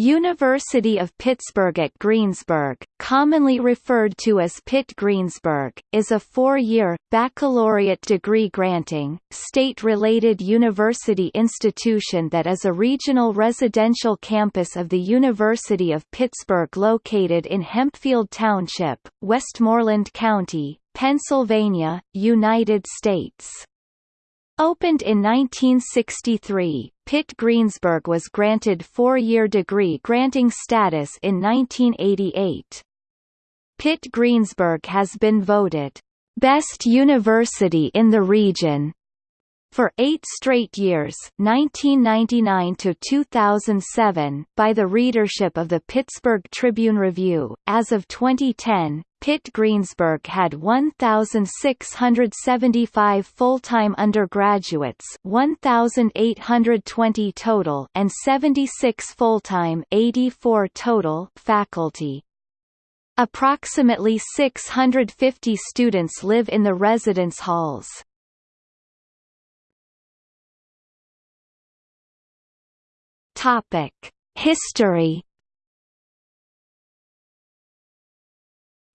University of Pittsburgh at Greensburg, commonly referred to as Pitt Greensburg, is a four-year, baccalaureate degree-granting, state-related university institution that is a regional residential campus of the University of Pittsburgh located in Hempfield Township, Westmoreland County, Pennsylvania, United States. Opened in 1963, Pitt Greensburg was granted four-year degree granting status in 1988. Pitt Greensburg has been voted Best University in the Region for eight straight years 1999 to 2007 by the readership of the Pittsburgh Tribune-Review. As of 2010, Pitt Greensburg had 1,675 full-time undergraduates 1,820 total and 76 full-time 84 total faculty. Approximately 650 students live in the residence halls. History.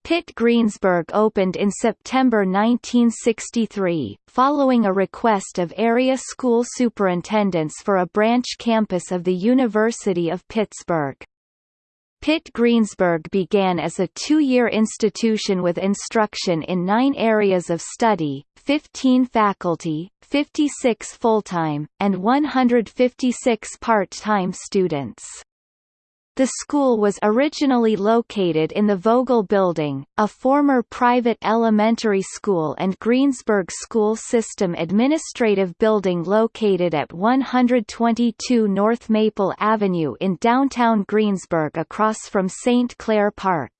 Pitt Greensburg opened in September 1963, following a request of area school superintendents for a branch campus of the University of Pittsburgh. Pitt Greensburg began as a two-year institution with instruction in nine areas of study, 15 faculty, 56 full-time, and 156 part-time students. The school was originally located in the Vogel Building, a former private elementary school and Greensburg School System Administrative Building located at 122 North Maple Avenue in downtown Greensburg across from St. Clair Park.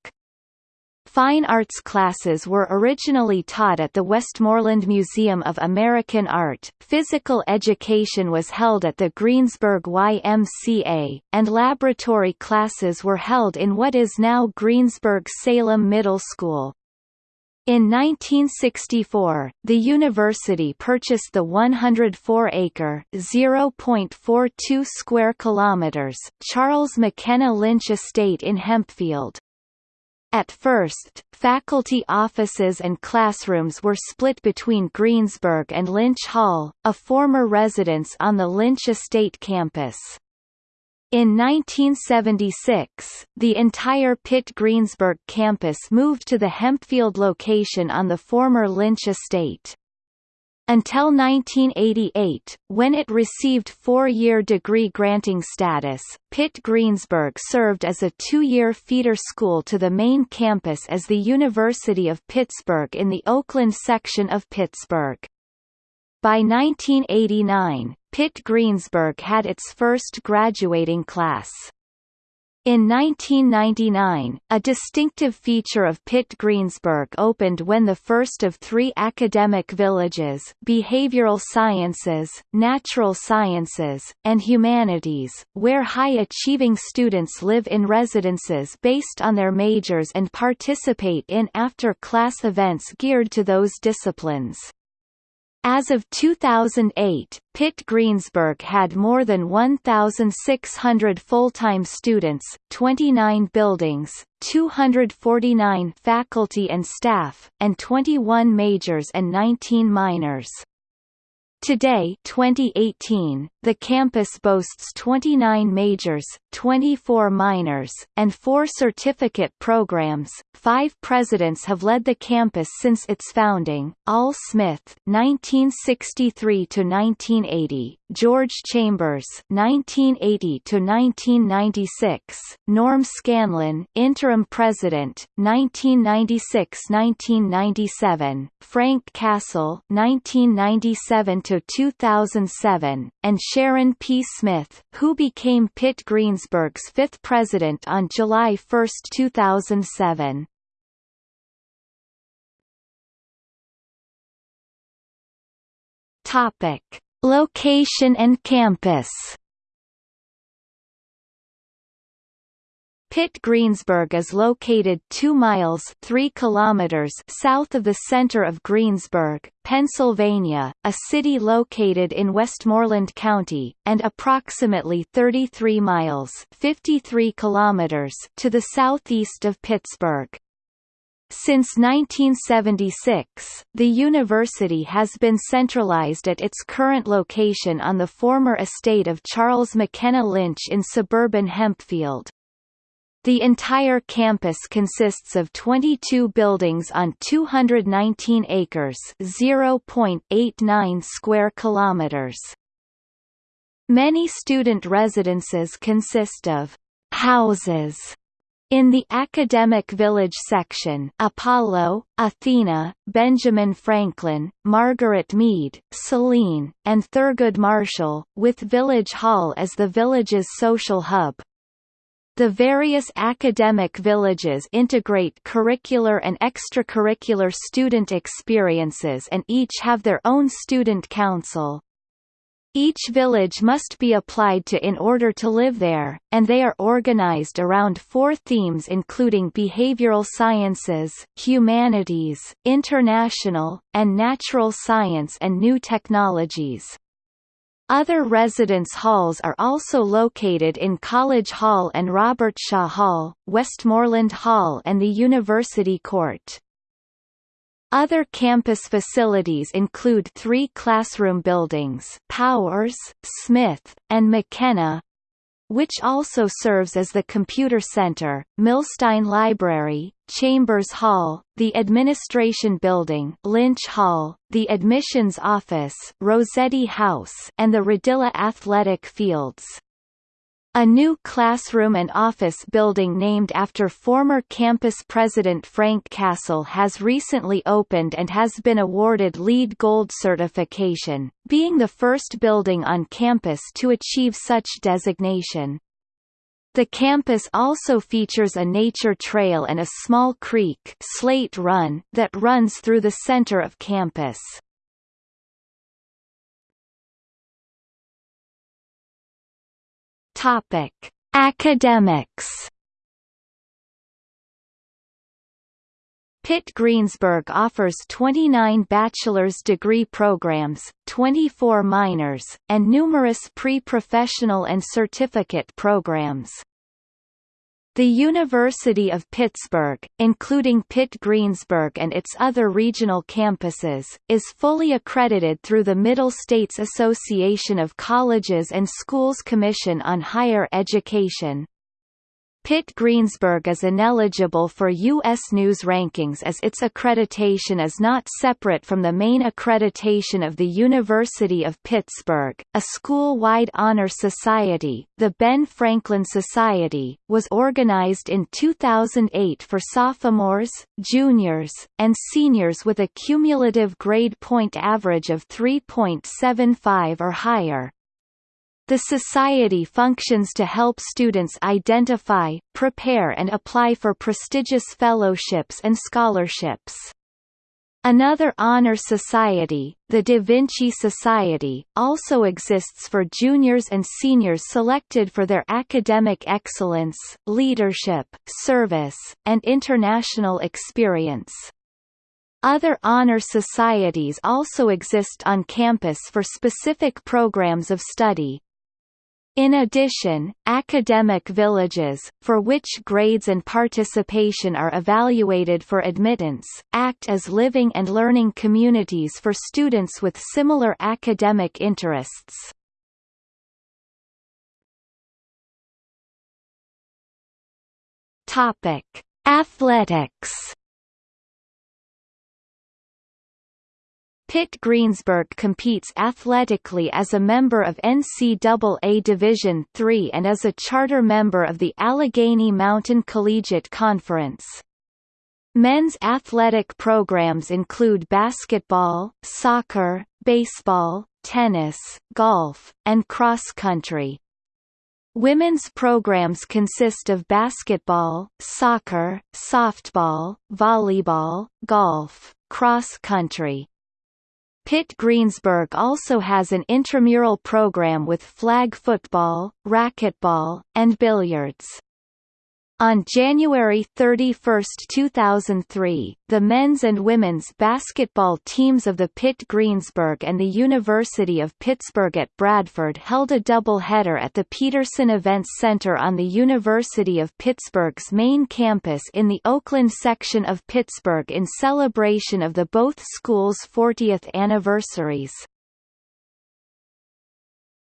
Fine arts classes were originally taught at the Westmoreland Museum of American Art, physical education was held at the Greensburg YMCA, and laboratory classes were held in what is now Greensburg-Salem Middle School. In 1964, the university purchased the 104-acre (0.42 square kilometers) Charles McKenna Lynch Estate in Hempfield. At first, faculty offices and classrooms were split between Greensburg and Lynch Hall, a former residence on the Lynch Estate campus. In 1976, the entire Pitt Greensburg campus moved to the Hempfield location on the former Lynch Estate. Until 1988, when it received four-year degree-granting status, Pitt Greensburg served as a two-year feeder school to the main campus as the University of Pittsburgh in the Oakland section of Pittsburgh. By 1989, Pitt Greensburg had its first graduating class. In 1999, a distinctive feature of Pitt Greensburg opened when the first of three academic villages behavioral sciences, natural sciences, and humanities, where high-achieving students live in residences based on their majors and participate in after-class events geared to those disciplines. As of 2008, Pitt Greensburg had more than 1,600 full-time students, 29 buildings, 249 faculty and staff, and 21 majors and 19 minors. Today 2018, the campus boasts 29 majors, 24 minors, and four certificate programs. Five presidents have led the campus since its founding, Al Smith 1963–1980, George Chambers 1980–1996, Norm Scanlon interim president, 1996–1997, Frank Cassell 1997 2007, and Sharon P. Smith, who became Pitt Greensburg's fifth president on July 1, 2007. Topic: Location and campus. Pitt Greensburg is located 2 miles 3 kilometers south of the center of Greensburg, Pennsylvania, a city located in Westmoreland County, and approximately 33 miles 53 kilometers to the southeast of Pittsburgh. Since 1976, the university has been centralized at its current location on the former estate of Charles McKenna Lynch in suburban Hempfield. The entire campus consists of 22 buildings on 219 acres, 0.89 square kilometers. Many student residences consist of houses in the Academic Village section Apollo, Athena, Benjamin Franklin, Margaret Mead, Selene, and Thurgood Marshall, with Village Hall as the village's social hub. The various academic villages integrate curricular and extracurricular student experiences and each have their own student council. Each village must be applied to in order to live there, and they are organized around four themes including behavioral sciences, humanities, international, and natural science and new technologies. Other residence halls are also located in College Hall and Robertshaw Hall, Westmoreland Hall and the University Court. Other campus facilities include three classroom buildings Powers, Smith, and McKenna, which also serves as the computer center, Millstein Library, Chambers Hall, the Administration Building Lynch Hall, the Admissions Office Rossetti House and the Radilla Athletic Fields. A new classroom and office building named after former campus president Frank Cassell has recently opened and has been awarded LEED Gold certification, being the first building on campus to achieve such designation. The campus also features a nature trail and a small creek Slate Run that runs through the center of campus. Topic: Academics. Pitt Greensburg offers 29 bachelor's degree programs, 24 minors, and numerous pre-professional and certificate programs. The University of Pittsburgh, including Pitt Greensburg and its other regional campuses, is fully accredited through the Middle States Association of Colleges and Schools Commission on Higher Education. Pitt Greensburg is ineligible for U.S. News rankings as its accreditation is not separate from the main accreditation of the University of Pittsburgh. A school-wide honor society, the Ben Franklin Society, was organized in 2008 for sophomores, juniors, and seniors with a cumulative grade point average of 3.75 or higher. The Society functions to help students identify, prepare and apply for prestigious fellowships and scholarships. Another honor society, the Da Vinci Society, also exists for juniors and seniors selected for their academic excellence, leadership, service, and international experience. Other honor societies also exist on campus for specific programs of study, in addition, academic villages, for which grades and participation are evaluated for admittance, act as living and learning communities for students with similar academic interests. Topic: Athletics Pitt Greensburg competes athletically as a member of NCAA Division III and is a charter member of the Allegheny Mountain Collegiate Conference. Men's athletic programs include basketball, soccer, baseball, tennis, golf, and cross country. Women's programs consist of basketball, soccer, softball, volleyball, golf, cross country. Pitt Greensburg also has an intramural program with flag football, racquetball, and billiards. On January 31, 2003, the men's and women's basketball teams of the Pitt Greensburg and the University of Pittsburgh at Bradford held a double-header at the Petersen Events Center on the University of Pittsburgh's main campus in the Oakland section of Pittsburgh in celebration of the both schools' 40th anniversaries.